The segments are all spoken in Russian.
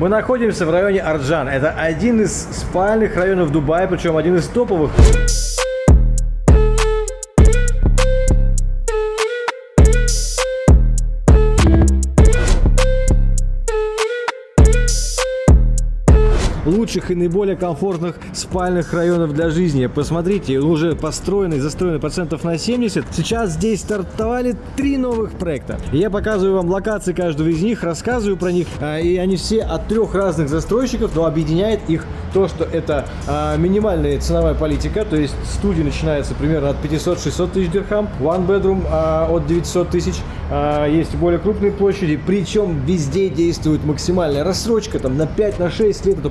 Мы находимся в районе Арджан. Это один из спальных районов Дубая, причем один из топовых. Лучших и наиболее комфортных спальных районов для жизни. Посмотрите, уже построены, застроены процентов на 70. Сейчас здесь стартовали три новых проекта. Я показываю вам локации каждого из них, рассказываю про них, а, и они все от трех разных застройщиков, но объединяет их то, что это а, минимальная ценовая политика, то есть студия начинается примерно от 500-600 тысяч дирхам, one bedroom а, от 900 тысяч, есть более крупные площади, причем везде действует максимальная рассрочка, там на 5-6 на лет, это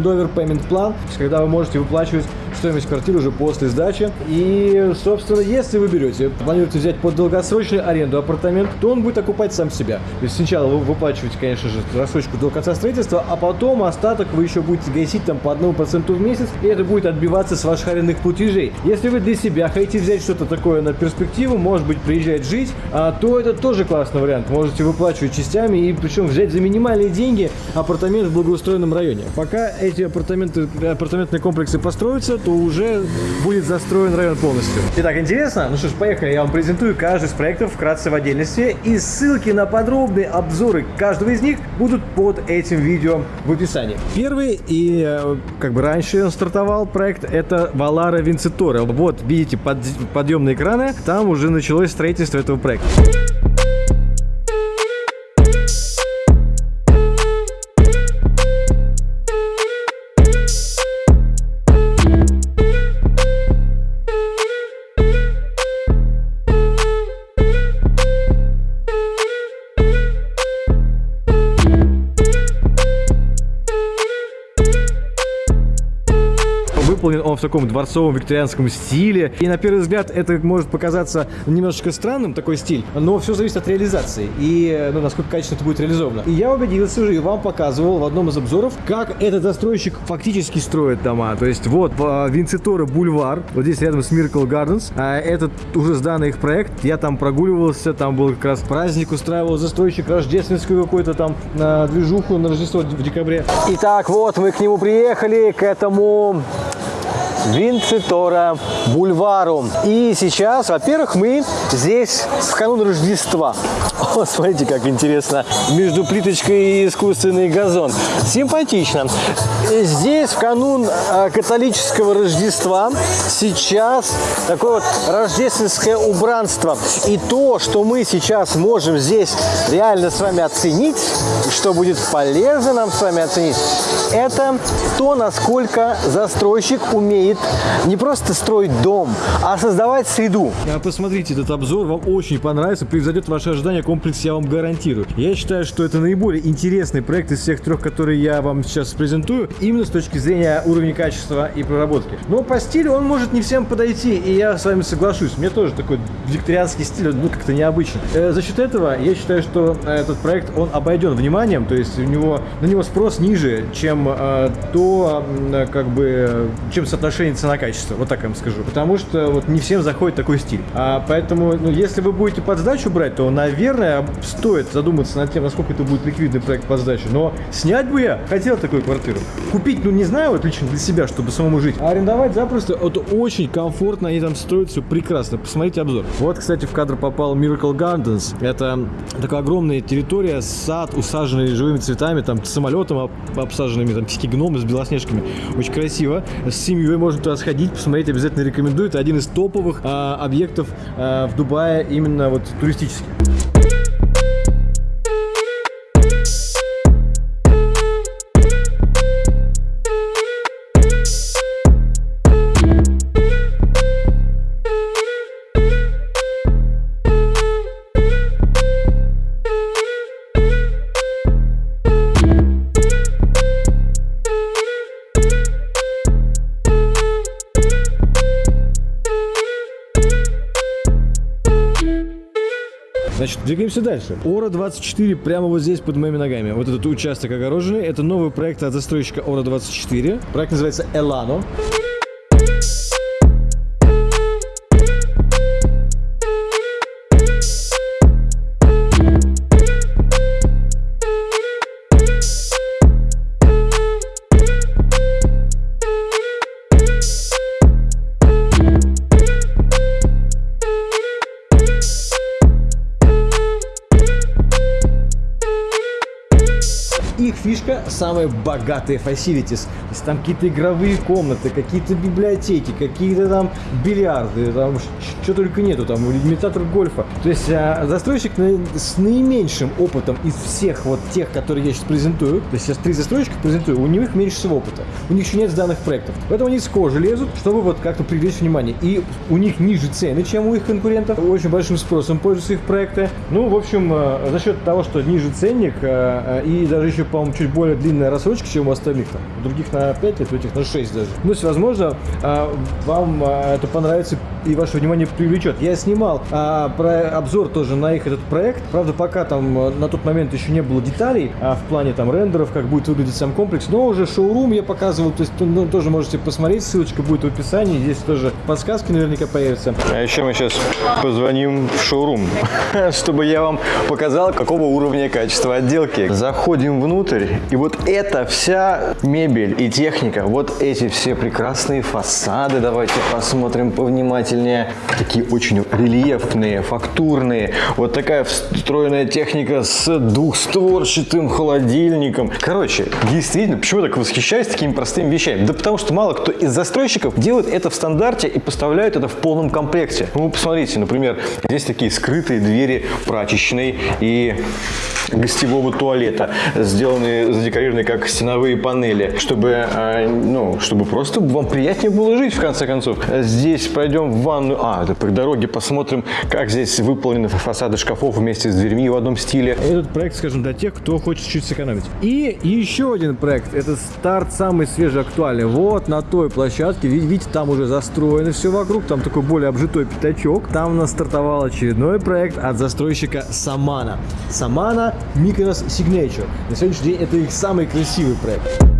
post-handover payment plan, когда вы можете выплачивать стоимость квартиры уже после сдачи. И, собственно, если вы берете, планируете взять под долгосрочную аренду апартамент, то он будет окупать сам себя. То есть сначала вы выплачиваете, конечно же, рассрочку до конца строительства, а потом остаток вы еще будете гасить там по одному проценту в месяц, и это будет отбиваться с ваших арендных платежей. Если вы для себя хотите взять что-то такое на перспективу, может быть, приезжать жить, а, то это тоже классный вариант. Можете выплачивать частями и причем взять за минимальные деньги апартамент в благоустроенном районе. Пока эти апартаменты, апартаментные комплексы построятся, то уже будет застроен район полностью. Итак, интересно? Ну что ж, поехали. Я вам презентую каждый из проектов вкратце в отдельности. И ссылки на подробные обзоры каждого из них будут под этим видео в описании. Первый и э, как бы раньше он стартовал проект, это Валара Винцитора. Вот, видите, под, подъемные экраны, там уже началось строительство этого проекта. Выполнен он в таком дворцовом викторианском стиле. И на первый взгляд это может показаться немножечко странным, такой стиль, но все зависит от реализации и ну, насколько качественно это будет реализовано. И я убедился уже и вам показывал в одном из обзоров, как этот застройщик фактически строит дома. То есть вот Винцитора бульвар, вот здесь рядом с Miracle Gardens, а этот уже сданный их проект, я там прогуливался, там был как раз праздник, устраивал застройщик рождественскую какую-то там на движуху на Рождество в декабре. Итак, вот мы к нему приехали, к этому Винцитора бульвару. И сейчас, во-первых, мы здесь в канун Рождества. О, смотрите, как интересно. Между плиточкой и искусственный газон. Симпатично. Здесь в канун а, католического Рождества сейчас такое вот рождественское убранство. И то, что мы сейчас можем здесь реально с вами оценить, что будет полезно нам с вами оценить, это то, насколько застройщик умеет не просто строить дом, а создавать среду. А посмотрите, этот обзор вам очень понравится, превзойдет ваши ожидания комплекс, я вам гарантирую. Я считаю, что это наиболее интересный проект из всех трех, которые я вам сейчас презентую, именно с точки зрения уровня качества и проработки. Но по стилю он может не всем подойти, и я с вами соглашусь. Мне тоже такой викторианский стиль, ну, как-то необычно. Э, за счет этого я считаю, что этот проект, он обойден вниманием, то есть у него, на него спрос ниже, чем э, то, э, как бы, чем соотношение цена-качество, вот так я вам скажу. Потому что вот не всем заходит такой стиль. А поэтому, ну, если вы будете под сдачу брать, то, наверное, стоит задуматься над тем, насколько это будет ликвидный проект под сдачу. Но снять бы я хотел такую квартиру. Купить, ну, не знаю, вот лично для себя, чтобы самому жить. А арендовать запросто, это очень комфортно, они там строят все прекрасно. Посмотрите обзор. Вот, кстати, в кадр попал Miracle Gardens. Это такая огромная территория, сад, усаженный живыми цветами, там, самолетом обсаженными, там, птички гномы с белоснежками. Очень красиво. С семьей можно туда сходить, посмотреть, обязательно рекомендую. Это один из топовых а, объектов а, в Дубае, именно вот туристических. Двигаемся дальше. Ора-24 прямо вот здесь под моими ногами. Вот этот участок огороженный. Это новый проект от застройщика Ора-24. Проект называется Элано. их фишка самая богатая facilities. То есть там какие-то игровые комнаты, какие-то библиотеки, какие-то там бильярды, там что только нету, там имитатор гольфа. То есть а, застройщик с наименьшим опытом из всех вот тех, которые я сейчас презентую, то есть сейчас три застройщика презентую, у них меньше всего опыта. У них еще нет сданных проектов. Поэтому они с кожи лезут, чтобы вот как-то привлечь внимание. И у них ниже цены, чем у их конкурентов. Очень большим спросом пользуются их проекты. Ну, в общем, э, за счет того, что ниже ценник э, э, и даже еще, чуть более длинная рассрочка, чем у остальных. Там. У других на 5 лет, у этих на 6 даже. Ну, есть, возможно, вам это понравится и ваше внимание привлечет. Я снимал а, про обзор тоже на их этот проект. Правда, пока там на тот момент еще не было деталей а, в плане там рендеров, как будет выглядеть сам комплекс. Но уже шоурум я показывал, то есть ну, тоже можете посмотреть, ссылочка будет в описании. Здесь тоже подсказки наверняка появятся. А еще мы сейчас позвоним в шоурум, чтобы я вам показал, какого уровня качества отделки. Заходим внутрь, и вот эта вся мебель и техника, вот эти все прекрасные фасады, давайте посмотрим повнимательнее. Такие очень рельефные, фактурные. Вот такая встроенная техника с двухстворчатым холодильником. Короче, действительно, почему так восхищаюсь такими простыми вещами? Да потому что мало кто из застройщиков делает это в стандарте и поставляют это в полном комплекте. Ну, посмотрите, например, здесь такие скрытые двери прачечной и гостевого туалета, сделанные, задекорированные как стеновые панели, чтобы, э, ну, чтобы просто вам приятнее было жить, в конце концов. Здесь пройдем в ванную, а, это по дороге посмотрим, как здесь выполнены фасады шкафов вместе с дверьми в одном стиле. Этот проект, скажем, для тех, кто хочет чуть сэкономить. И еще один проект, это старт самый свежий, актуальный. Вот на той площадке, видите, там уже застроено все вокруг, там такой более обжитой пятачок. Там у нас стартовал очередной проект от застройщика Самана. Самана Mykonos Signature. На сегодняшний день это их самый красивый проект.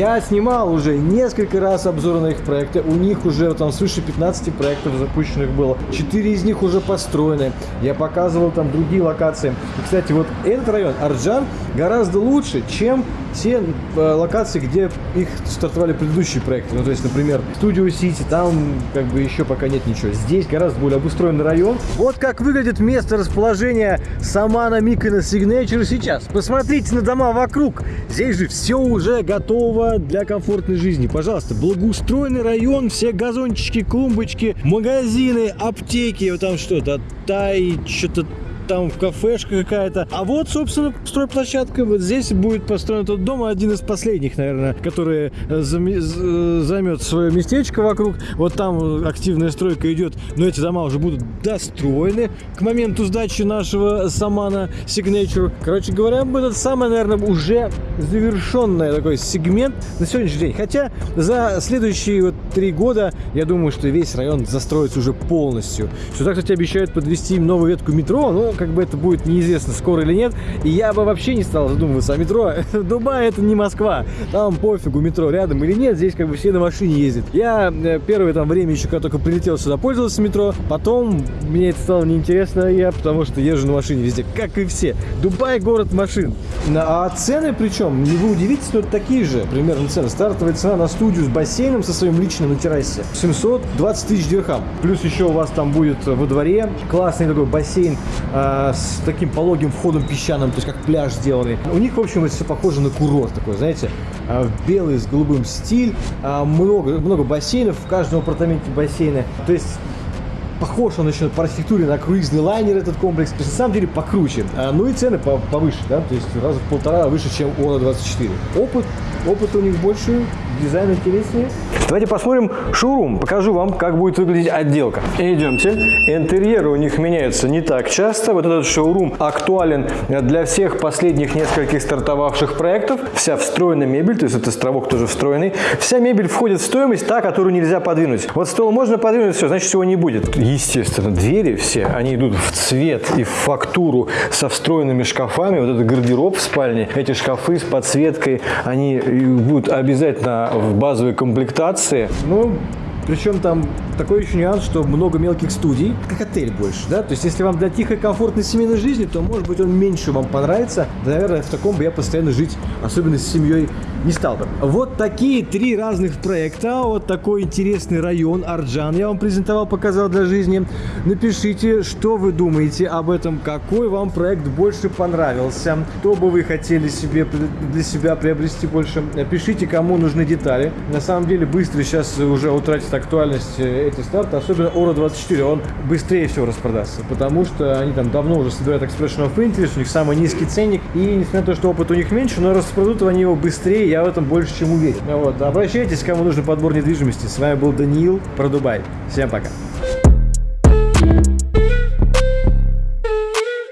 Я снимал уже несколько раз обзоры на их проекты. У них уже там свыше 15 проектов запущенных было. Четыре из них уже построены. Я показывал там другие локации. И, кстати, вот этот район, Арджан, гораздо лучше, чем те э, локации, где их стартовали предыдущие проекты. Ну, то есть, например, Studio City, там как бы еще пока нет ничего. Здесь гораздо более обустроенный район. Вот как выглядит место расположения Самана Микона Signature сейчас. Посмотрите на дома вокруг. Здесь же все уже готово для комфортной жизни. Пожалуйста, благоустроенный район, все газончики, клумбочки, магазины, аптеки, вот там что-то, тай, что-то там кафешка какая-то. А вот, собственно, стройплощадка. Вот здесь будет построен тот дом, один из последних, наверное, который э, займет свое местечко вокруг. Вот там активная стройка идет, но эти дома уже будут достроены к моменту сдачи нашего Самана Signature. Короче говоря, это самый, наверное, уже завершенный такой сегмент на сегодняшний день. Хотя за следующие вот три года, я думаю, что весь район застроится уже полностью. Сюда, кстати, обещают подвести новую ветку метро, но как бы это будет неизвестно, скоро или нет. И я бы вообще не стал задумываться о метро. Дубай это не Москва. Там пофигу, метро рядом или нет. Здесь как бы все на машине ездят. Я э, первое там время еще, когда только прилетел сюда, пользовался метро. Потом мне это стало неинтересно, я потому что езжу на машине везде, как и все. Дубай город машин. А цены причем, не вы удивитесь, но такие же примерно цены. Стартовая цена на студию с бассейном со своим личным на террасе 720 тысяч дирхам. Плюс еще у вас там будет во дворе классный такой бассейн а, с таким пологим входом песчаным, то есть как пляж сделанный. У них, в общем, это все похоже на курорт такой, знаете, а, белый с голубым стиль, а, много, много бассейнов, в каждом апартаменте бассейны. То есть похож он еще по архитектуре на круизный лайнер этот комплекс, то есть на самом деле покруче. Ну и цены повыше, да, то есть раза в полтора выше, чем у 24 Опыт, опыт у них больше, дизайн интереснее. Давайте посмотрим шоурум. Покажу вам, как будет выглядеть отделка. Идемте. Интерьеры у них меняются не так часто. Вот этот шоурум актуален для всех последних нескольких стартовавших проектов. Вся встроенная мебель, то есть этот островок тоже встроенный. Вся мебель входит в стоимость, та, которую нельзя подвинуть. Вот стол можно подвинуть, все, значит, всего не будет. Естественно, двери все, они идут в цвет и в фактуру со встроенными шкафами. Вот этот гардероб в спальне, эти шкафы с подсветкой, они будут обязательно в базовой комплектации. Ну, причем там такой еще нюанс, что много мелких студий, как отель больше, да, то есть если вам для тихой, комфортной семейной жизни, то, может быть, он меньше вам понравится, наверное, в таком бы я постоянно жить, особенно с семьей, не стал бы. Вот такие три разных проекта, вот такой интересный район Арджан я вам презентовал, показал для жизни. Напишите, что вы думаете об этом, какой вам проект больше понравился, что бы вы хотели себе для себя приобрести больше. Пишите, кому нужны детали. На самом деле быстро сейчас уже утратит актуальность э, эти старты, особенно Ора 24, он быстрее всего распродастся, потому что они там давно уже собирают Expression of Interest, у них самый низкий ценник, и несмотря на то, что опыт у них меньше, но распродадут они его быстрее, я в этом больше чем уверен. Вот, обращайтесь, кому нужен подбор недвижимости. С вами был Даниил про Дубай. Всем пока.